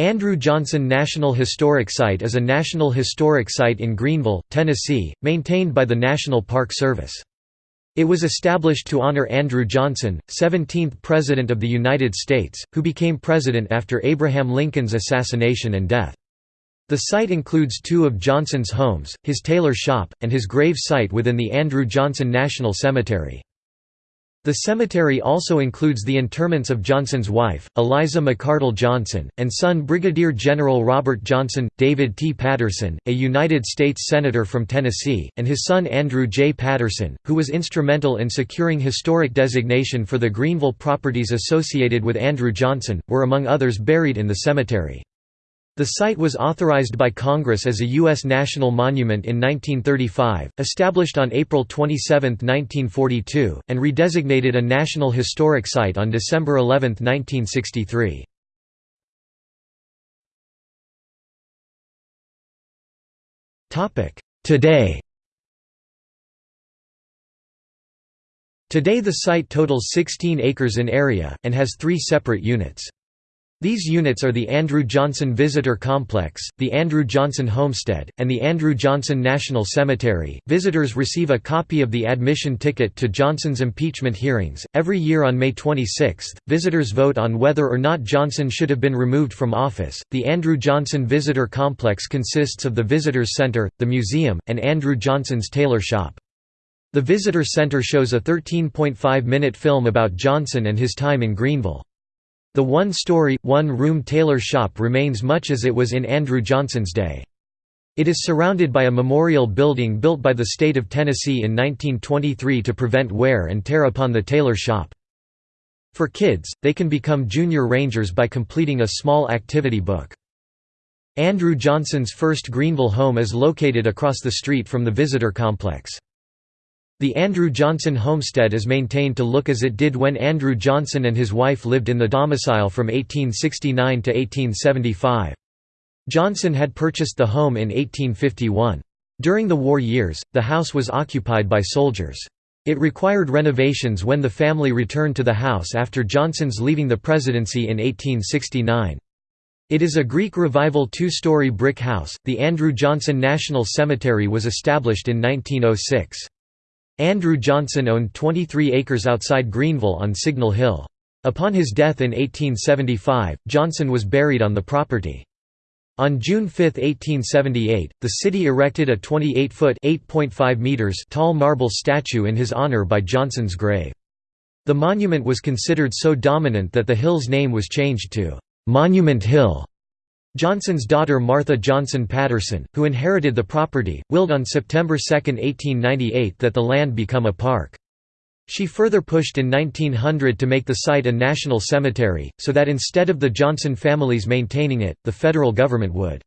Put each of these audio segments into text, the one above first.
Andrew Johnson National Historic Site is a National Historic Site in Greeneville, Tennessee, maintained by the National Park Service. It was established to honor Andrew Johnson, 17th President of the United States, who became president after Abraham Lincoln's assassination and death. The site includes two of Johnson's homes, his tailor shop, and his grave site within the Andrew Johnson National Cemetery. The cemetery also includes the interments of Johnson's wife, Eliza McCardle Johnson, and son Brigadier General Robert Johnson, David T. Patterson, a United States Senator from Tennessee, and his son Andrew J. Patterson, who was instrumental in securing historic designation for the Greeneville properties associated with Andrew Johnson, were among others buried in the cemetery. The site was authorized by Congress as a U.S. National Monument in 1935, established on April 27, 1942, and redesignated a National Historic Site on December 11, 1963. Today Today the site totals 16 acres in area, and has three separate units. These units are the Andrew Johnson Visitor Complex, the Andrew Johnson Homestead, and the Andrew Johnson National Cemetery. Visitors receive a copy of the admission ticket to Johnson's impeachment hearings. Every year on May 26, visitors vote on whether or not Johnson should have been removed from office. The Andrew Johnson Visitor Complex consists of the Visitors Center, the museum, and Andrew Johnson's tailor shop. The Visitor Center shows a 13.5 minute film about Johnson and his time in Greeneville. The one-story, one-room tailor shop remains much as it was in Andrew Johnson's day. It is surrounded by a memorial building built by the state of Tennessee in 1923 to prevent wear and tear upon the tailor shop. For kids, they can become junior rangers by completing a small activity book. Andrew Johnson's first Greeneville home is located across the street from the visitor complex. The Andrew Johnson homestead is maintained to look as it did when Andrew Johnson and his wife lived in the domicile from 1869 to 1875. Johnson had purchased the home in 1851. During the war years, the house was occupied by soldiers. It required renovations when the family returned to the house after Johnson's leaving the presidency in 1869. It is a Greek Revival two-story brick house. The Andrew Johnson National Cemetery was established in 1906. Andrew Johnson owned 23 acres outside Greeneville on Signal Hill. Upon his death in 1875, Johnson was buried on the property. On June 5, 1878, the city erected a 28-foot (8.5 meters) tall marble statue in his honor by Johnson's grave. The monument was considered so dominant that the hill's name was changed to Monument Hill. Johnson's daughter Martha Johnson Patterson, who inherited the property, willed on September 2, 1898 that the land become a park. She further pushed in 1900 to make the site a national cemetery, so that instead of the Johnson families maintaining it, the federal government would.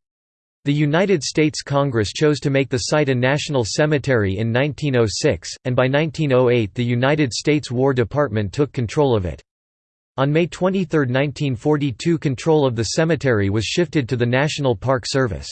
The United States Congress chose to make the site a national cemetery in 1906, and by 1908 the United States War Department took control of it. On May 23, 1942 control of the cemetery was shifted to the National Park Service.